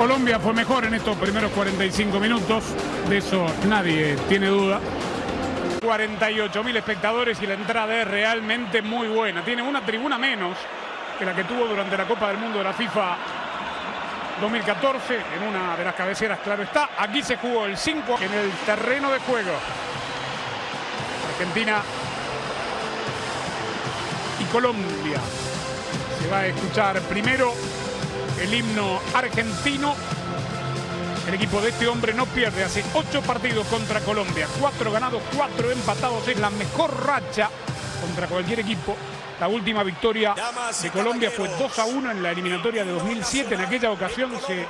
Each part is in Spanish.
Colombia fue mejor en estos primeros 45 minutos, de eso nadie tiene duda. 48 mil espectadores y la entrada es realmente muy buena. Tiene una tribuna menos que la que tuvo durante la Copa del Mundo de la FIFA 2014, en una de las cabeceras, claro está. Aquí se jugó el 5 en el terreno de juego. Argentina y Colombia. Se va a escuchar primero el himno argentino. El equipo de este hombre no pierde hace ocho partidos contra Colombia. Cuatro ganados, cuatro empatados. Es la mejor racha contra cualquier equipo. La última victoria de Colombia fue 2 a 1 en la eliminatoria de 2007. En aquella ocasión se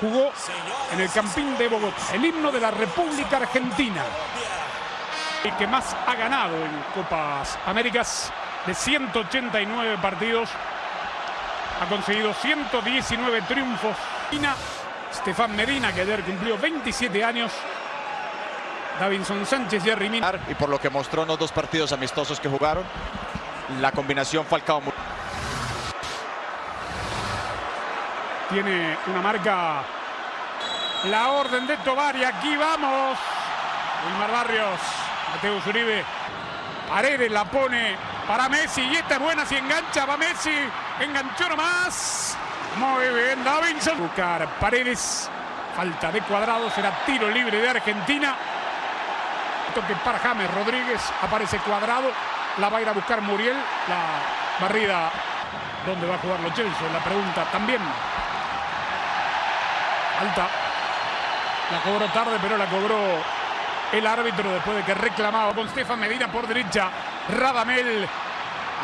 jugó en el Campín de Bogotá. El himno de la República Argentina. El que más ha ganado en Copas Américas de 189 partidos. Ha conseguido 119 triunfos. Estefan Medina, que ayer cumplió 27 años. Davinson Sánchez, Jerry Mina. Y por lo que mostró en los dos partidos amistosos que jugaron, la combinación Falcao. Tiene una marca. La orden de Tobar y aquí vamos. Wilmar Barrios, Mateo Uribe. Paredes la pone para Messi y esta es buena si engancha, va Messi, enganchó nomás. Muy bien, Davinson. Buscar Paredes, falta de cuadrado, será tiro libre de Argentina. Toque para James Rodríguez, aparece cuadrado, la va a ir a buscar Muriel, la barrida. ¿Dónde va a jugar los Chelsea? La pregunta también. Alta. La cobró tarde, pero la cobró el árbitro después de que reclamaba con Stefan Medina por derecha. Radamel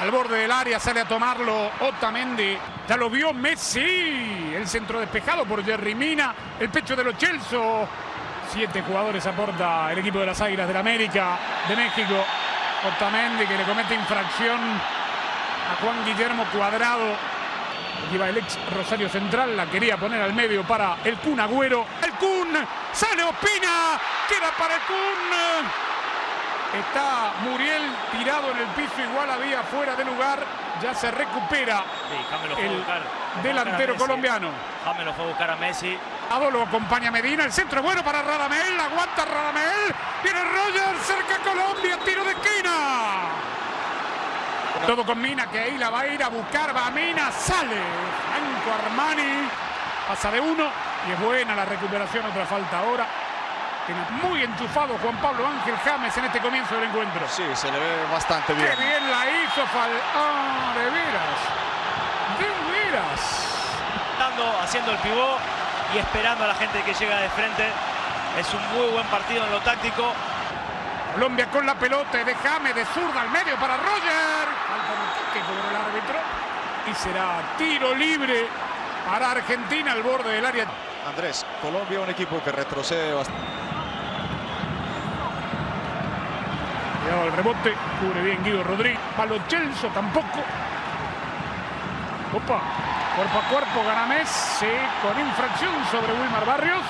al borde del área, sale a tomarlo Otamendi. Ya lo vio Messi. El centro despejado por Jerry Mina. El pecho de los Chelsea. Siete jugadores aporta el equipo de las Águilas del América de México. Otamendi que le comete infracción a Juan Guillermo Cuadrado. Aquí el ex Rosario Central, la quería poner al medio para el Kun Agüero. El Kun sale Opina, queda para el Kun. Está Muriel tirado en el piso, igual había fuera de lugar. Ya se recupera sí, el buscar, delantero colombiano. James lo fue a buscar a Messi. Lo acompaña Medina, el centro bueno para Radamel, aguanta Radamel. Viene Roger, cerca Colombia, tiro de esquina. Todo con Mina, que ahí la va a ir a buscar, va Mina, sale. Franco Armani, pasa de uno y es buena la recuperación, otra falta ahora. Muy enchufado Juan Pablo Ángel James en este comienzo del encuentro. Sí, se le ve bastante bien. Qué bien la hizo Fal... Ah, de veras. De veras. Dando, haciendo el pivot y esperando a la gente que llega de frente. Es un muy buen partido en lo táctico. Colombia con la pelota de James de zurda al medio para Roger. que cobró el árbitro. Y será tiro libre para Argentina al borde del área. Andrés, Colombia un equipo que retrocede bastante. El rebote, cubre bien Guido Rodríguez. Palo Chelso tampoco. Opa, cuerpo a cuerpo gana Messi con infracción sobre Wilmar Barrios.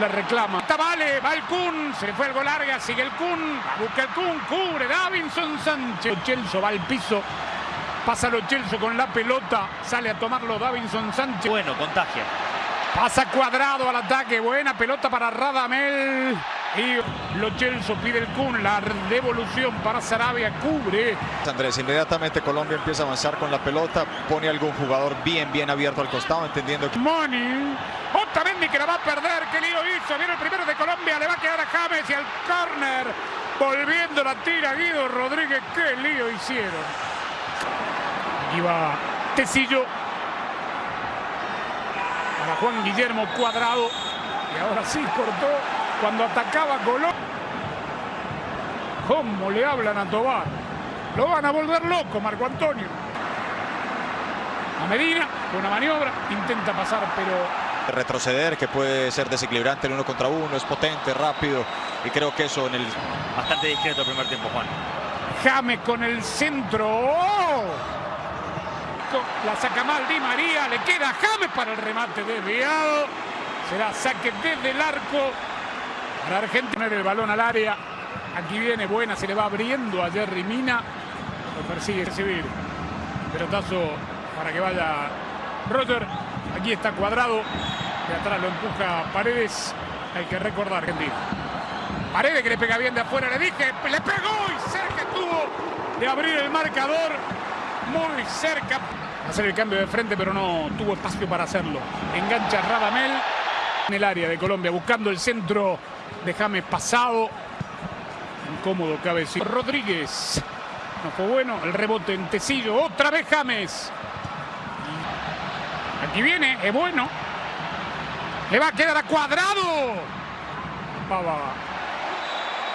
La reclama. Está vale, va el Kun, se le fue el gol larga, sigue el Kun, busca el Kun, cubre Davinson Sánchez. Chelso va al piso, pasa lo Chelso con la pelota, sale a tomarlo Davinson Sánchez. Bueno, contagia. Pasa cuadrado al ataque, buena pelota para Radamel. Y Lo Chelso pide el Kun, la devolución para Sarabia, cubre. Andrés, inmediatamente Colombia empieza a avanzar con la pelota, pone algún jugador bien, bien abierto al costado, entendiendo que... Money, Otamendi que la va a perder, qué lío hizo, viene el primero de Colombia, le va a quedar a James y al córner, volviendo la tira Guido Rodríguez, qué lío hicieron. Aquí va Tecillo, para Juan Guillermo Cuadrado, y ahora sí cortó cuando atacaba Colón. ¿Cómo le hablan a Tobar? Lo van a volver loco, Marco Antonio. A Medina, una maniobra, intenta pasar, pero... Retroceder, que puede ser desequilibrante el uno contra uno, es potente, rápido, y creo que eso en el... Bastante discreto el primer tiempo, Juan. James con el centro. ¡Oh! La saca mal Di María, le queda James para el remate desviado. Será saque desde el arco. Para Argentina el balón al área. Aquí viene buena, se le va abriendo a Jerry Mina. Lo persigue recibir. Pelotazo para que vaya Roger. Aquí está cuadrado. De atrás lo empuja Paredes. Hay que recordar, Argentina. Paredes que le pega bien de afuera, le dije, le pegó y cerca estuvo de abrir el marcador. Muy cerca. Hacer el cambio de frente, pero no tuvo espacio para hacerlo. Engancha Radamel en el área de Colombia, buscando el centro de James pasado. Incómodo cabecito. Rodríguez. No fue bueno. El rebote en Tecillo. Otra vez James. Aquí viene. Es bueno. Le va a quedar a cuadrado. Pava.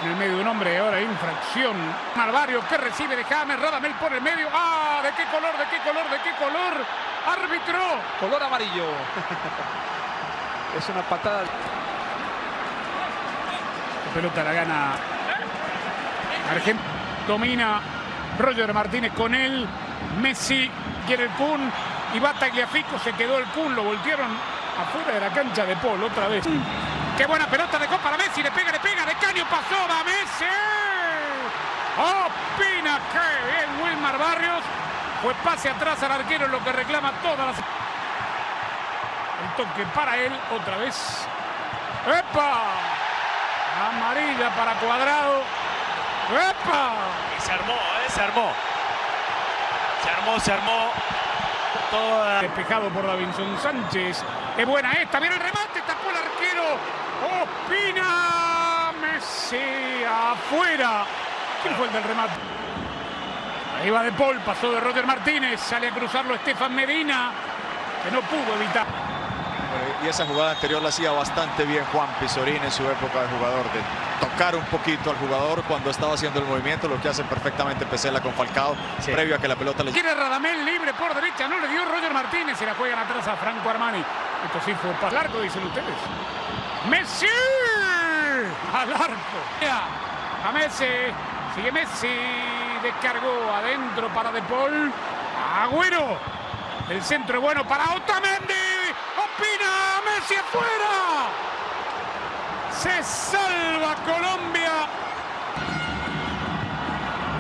En el medio de un hombre. Ahora infracción. Marvario que recibe de James. Radamel por el medio. ¡Ah! ¿De qué color? ¿De qué color? ¿De qué color? Árbitro. Color amarillo. es una patada. La pelota la gana Argentina. Domina Roger Martínez con él. Messi quiere el Kun. Y va Tagliafico. Se quedó el Kun. Lo voltearon afuera de la cancha de Paul otra vez. Qué buena pelota de Copa para Messi. Le pega, le pega. De caño pasó. Va Messi. Opina que bien Wilmar Barrios. Fue pase atrás al arquero. Lo que reclama todas las. El toque para él. Otra vez. ¡Epa! Amarilla para Cuadrado. ¡Epa! Y se armó, ¿eh? Se armó. Se armó, se armó. Toda... Despejado por Davinson Sánchez. ¡Qué buena esta! ¡Viene el remate! ¡Tapó el arquero! ¡Opina! Messi afuera. ¿Quién fue el del remate? Ahí va De Paul, pasó de Roger Martínez. Sale a cruzarlo Estefan Medina, que no pudo evitar. Y esa jugada anterior la hacía bastante bien Juan Pizorín en su época de jugador, de tocar un poquito al jugador cuando estaba haciendo el movimiento, lo que hace perfectamente Pesela con Falcao, sí. previo a que la pelota le... Quiere Radamel libre por derecha, no le dio Roger Martínez y la juegan atrás a Franco Armani. Esto sí fue para largo, dicen ustedes. ¡Messi! Al arco. A Messi. Sigue Messi. Descargó adentro para De Paul. Agüero. El centro bueno para Otamendi. Afuera. Se salva Colombia.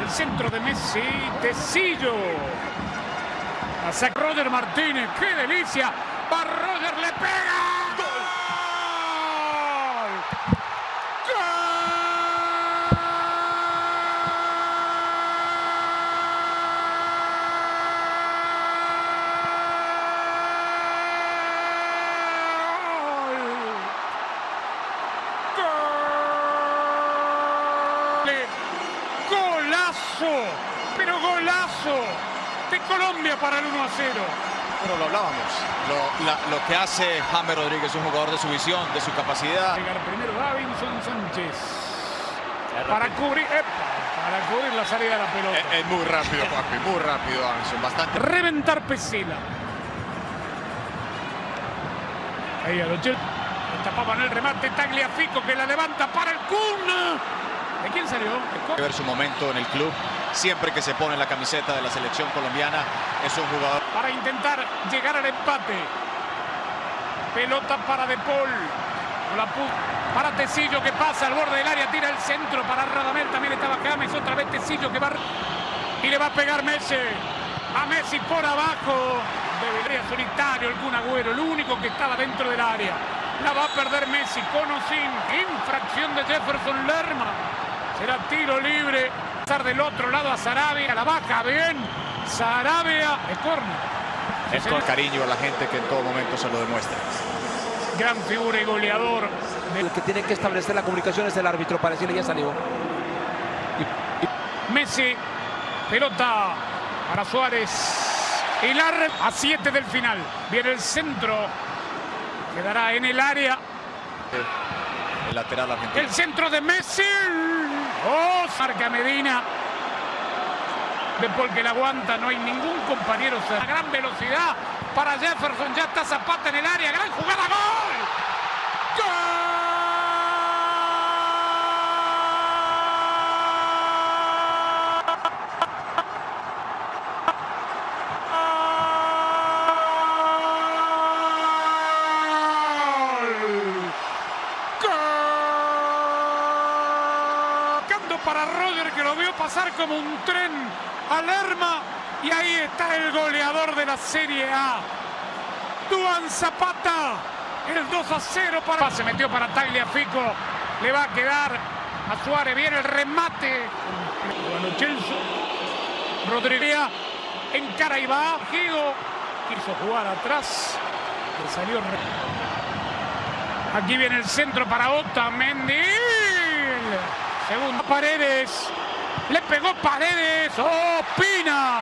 El centro de Messi. Tecillo. A Roger Martínez. ¡Qué delicia! Va Roger, le pega. Golazo, pero golazo de Colombia para el 1 a 0. Bueno, lo hablábamos. Lo, la, lo, que hace James Rodríguez, un jugador de su visión, de su capacidad. Llegar primero Davinson Sánchez. Para cubrir, epa, para cubrir la salida de la pelota. Es, es muy rápido, papi, muy rápido Davinson, bastante. Reventar Pesela. Ahí a Lochel. Tapaba en el remate Tagliafico que la levanta para el Kun. ¿De quién salió? Que ver su momento en el club. Siempre que se pone la camiseta de la selección colombiana es un jugador. Para intentar llegar al empate. Pelota para De Paul. La para Tecillo que pasa al borde del área, tira el centro para Radamel. También estaba James. Otra vez Tecillo que va. Y le va a pegar Messi. A Messi por abajo. Debería solitario el Kun Agüero, el único que estaba dentro del área. La va a perder Messi con o sin. Infracción de Jefferson Lerma. Será tiro libre. Pasar del otro lado a Sarabia. La baja bien. Sarabia. Es córner. Es con cariño a la gente que en todo momento se lo demuestra. Gran figura y goleador. El que tiene que establecer la comunicación es el árbitro. Para decirle ya salió. Messi. Pelota para Suárez. Y la a 7 del final. Viene el centro. Quedará en el área. El lateral argentino. El centro de Messi. Oh, marca Medina. De Paul que la aguanta. No hay ningún compañero. A gran velocidad para Jefferson. Ya está Zapata en el área. Gran jugada. ¡Gol! ¡Gol! para Roger que lo vio pasar como un tren a Lerma y ahí está el goleador de la Serie A. Duan Zapata. El 2 a 0 para. Se metió para Tagliafico. Le va a quedar a Suárez. Viene el remate. Bueno, Chelsea. Rodríguez en cara y va. Gigo quiso jugar atrás. Le salió. Aquí viene el centro para Otamendi. Segunda Paredes. Le pegó Paredes. ¡Oh, Pina!